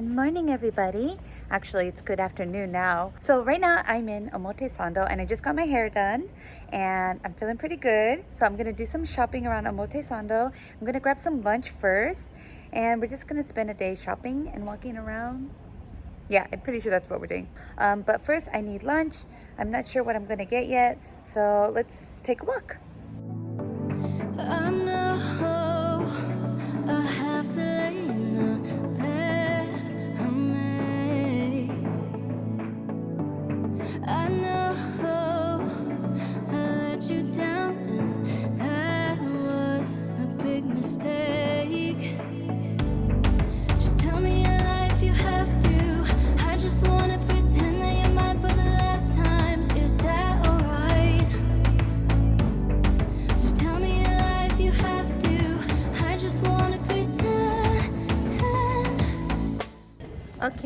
Good morning, everybody. Actually, it's good afternoon now. So right now I'm in Omotesando and I just got my hair done and I'm feeling pretty good. So I'm gonna do some shopping around Omotesando. I'm gonna grab some lunch first and we're just gonna spend a day shopping and walking around. Yeah, I'm pretty sure that's what we're doing. Um, but first I need lunch. I'm not sure what I'm gonna get yet. So let's take a walk.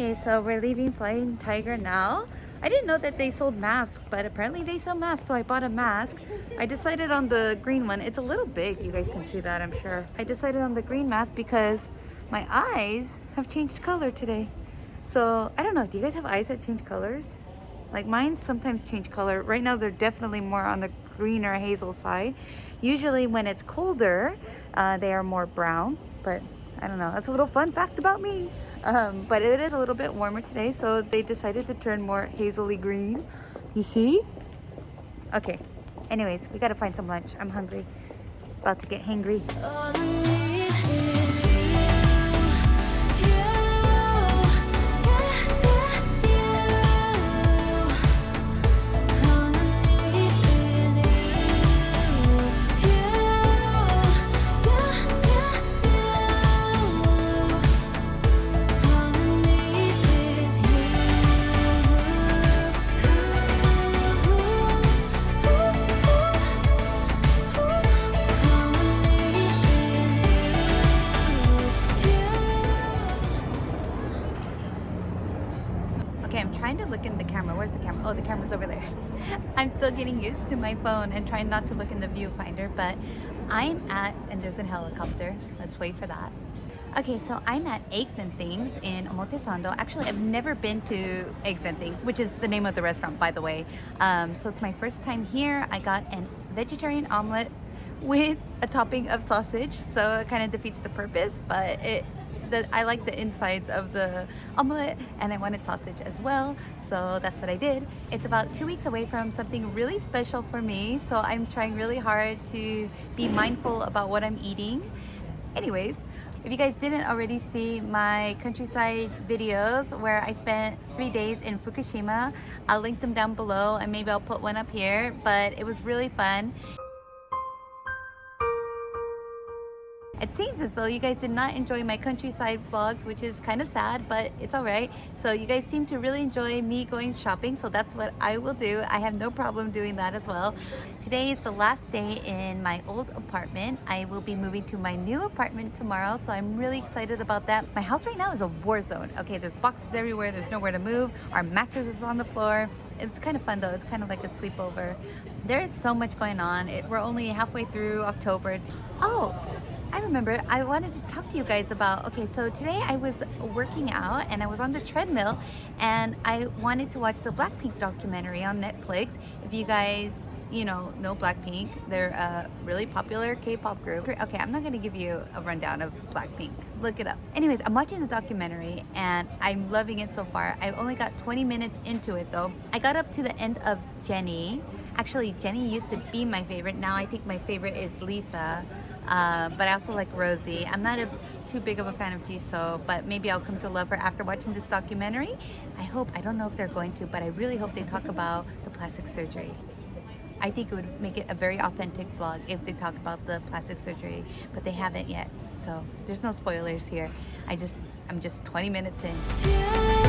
Okay, so we're leaving Flying Tiger now. I didn't know that they sold masks, but apparently they sell masks, so I bought a mask. I decided on the green one. It's a little big, you guys can see that, I'm sure. I decided on the green mask because my eyes have changed color today. So, I don't know, do you guys have eyes that change colors? Like mine sometimes change color. Right now they're definitely more on the greener hazel side. Usually when it's colder, uh, they are more brown, but I don't know. That's a little fun fact about me. Um, but it is a little bit warmer today, so they decided to turn more hazily green. You see? Okay. Anyways, we gotta find some lunch. I'm hungry. About to get hangry. Getting used to my phone and trying not to look in the viewfinder but I'm at and there's a helicopter let's wait for that Okay, so I'm at Eggs and Things in Omotesando. Actually, I've never been to Eggs and Things, which is the name of the restaurant, by the way. Um, so it's my first time here. I got a vegetarian omelet with a topping of sausage, so it kind of defeats the purpose, but it I like the insides of the omelette and I wanted sausage as well so that's what I did. It's about two weeks away from something really special for me so I'm trying really hard to be mindful about what I'm eating. Anyways if you guys didn't already see my countryside videos where I spent three days in Fukushima I'll link them down below and maybe I'll put one up here but it was really fun It seems as though you guys did not enjoy my countryside vlogs, which is kind of sad, but it's alright. So you guys seem to really enjoy me going shopping, so that's what I will do. I have no problem doing that as well. Today is the last day in my old apartment. I will be moving to my new apartment tomorrow, so I'm really excited about that. My house right now is a war zone. Okay, there's boxes everywhere, there's nowhere to move. Our mattress is on the floor. It's kind of fun though, it's kind of like a sleepover. There is so much going on. It, we're only halfway through October. Oh, I remember I wanted to talk to you guys about, okay, so today I was working out and I was on the treadmill and I wanted to watch the Blackpink documentary on Netflix. If you guys, you know, know Blackpink, they're a really popular K-pop group. Okay, I'm not gonna give you a rundown of Blackpink. Look it up. Anyways, I'm watching the documentary and I'm loving it so far. I've only got 20 minutes into it though. I got up to the end of Jennie. Actually, Jennie used to be my favorite. Now I think my favorite is Lisa. Uh, but I also like Rosie. I'm not a, too big of a fan of Jisoo, but maybe I'll come to love her after watching this documentary. I hope, I don't know if they're going to, but I really hope they talk about the plastic surgery. I think it would make it a very authentic vlog if they talk about the plastic surgery, but they haven't yet. So there's no spoilers here. I just, I'm just 20 minutes in.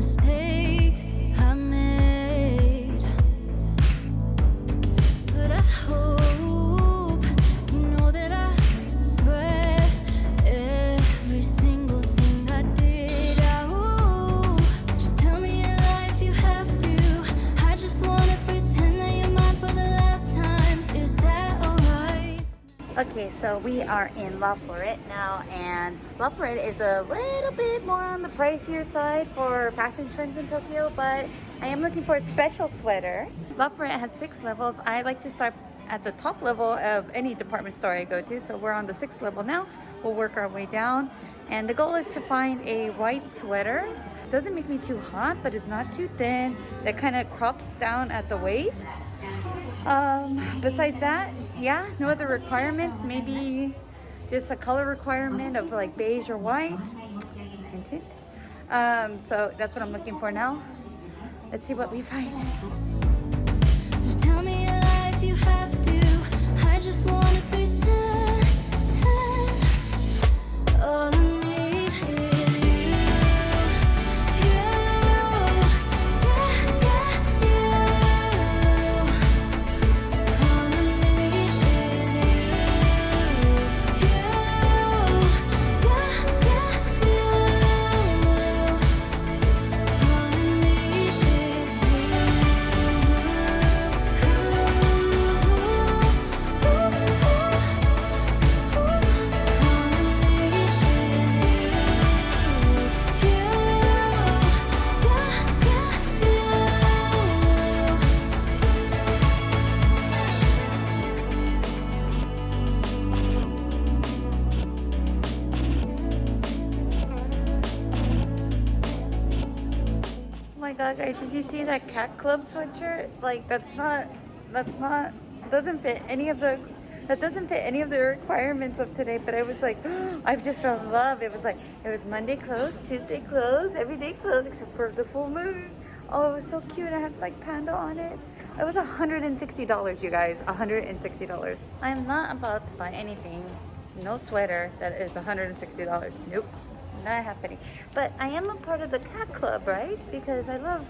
Have Okay, so we are in Laforet now, and Laforet is a little bit more on the pricier side for fashion trends in Tokyo, but I am looking for a special sweater. Laforet has six levels. I like to start at the top level of any department store I go to, so we're on the sixth level now. We'll work our way down, and the goal is to find a white sweater. It Doesn't make me too hot, but it's not too thin. That kind of crops down at the waist. Um, besides that, yeah, no other requirements. Maybe just a color requirement of like beige or white. Um, so that's what I'm looking for now. Let's see what we find. Just tell me your you have to. I just wanna pretend. That cat club sweatshirt? Like that's not, that's not, doesn't fit any of the, that doesn't fit any of the requirements of today. But I was like, oh, I've just fell in love. It was like, it was Monday clothes Tuesday clothes every day clothes except for the full moon. Oh, it was so cute. I had like panda on it. It was $160, you guys, $160. I'm not about to buy anything, no sweater that is $160. Nope not happening. But I am a part of the cat club, right? Because I love,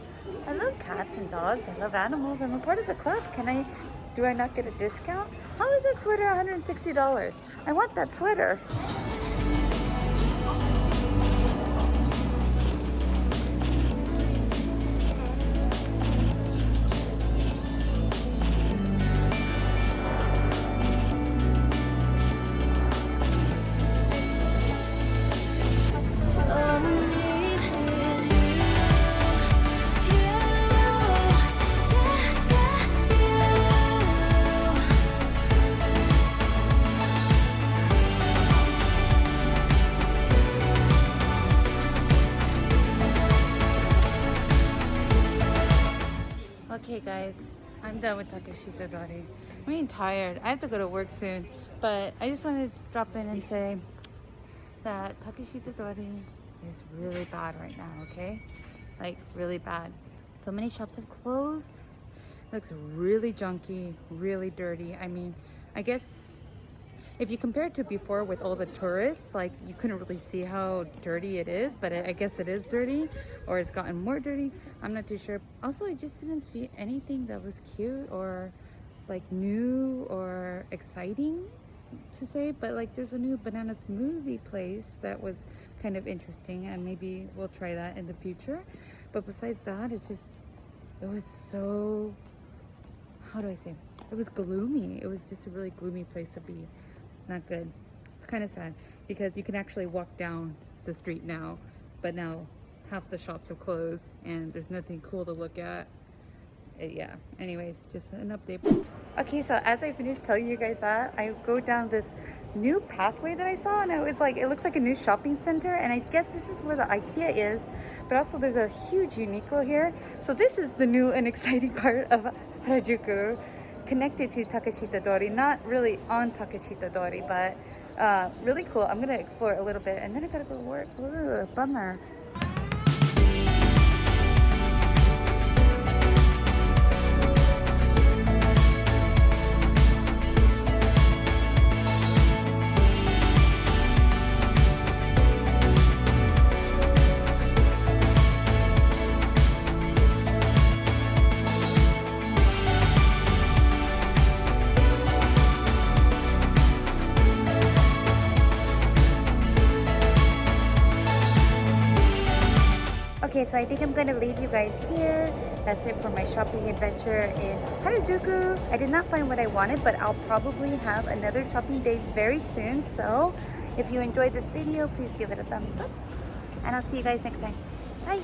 I love cats and dogs. I love animals. I'm a part of the club. Can I, do I not get a discount? How is that sweater $160? I want that sweater. I'm done with Takeshita Dori. I'm getting tired. I have to go to work soon. But I just wanted to drop in and say that Takeshita Dori is really bad right now, okay? Like really bad. So many shops have closed. Looks really junky, really dirty. I mean, I guess if you compare it to before with all the tourists, like you couldn't really see how dirty it is, but I guess it is dirty or it's gotten more dirty. I'm not too sure. Also, I just didn't see anything that was cute or like new or exciting to say, but like there's a new banana smoothie place that was kind of interesting and maybe we'll try that in the future. But besides that, it just, it was so, how do I say? It was gloomy. It was just a really gloomy place to be not good. It's kind of sad because you can actually walk down the street now, but now half the shops have closed and there's nothing cool to look at. Uh, yeah, anyways, just an update. Okay, so as I finished telling you guys that, I go down this new pathway that I saw and it was like, it looks like a new shopping center and I guess this is where the Ikea is, but also there's a huge Uniqlo here. So this is the new and exciting part of Harajuku connected to Takeshita Dori, not really on Takeshita Dori, but uh, really cool. I'm gonna explore a little bit and then I gotta go work. Ugh, bummer. So I think I'm gonna leave you guys here. That's it for my shopping adventure in Harajuku. I did not find what I wanted, but I'll probably have another shopping day very soon. So if you enjoyed this video, please give it a thumbs up. And I'll see you guys next time. Bye!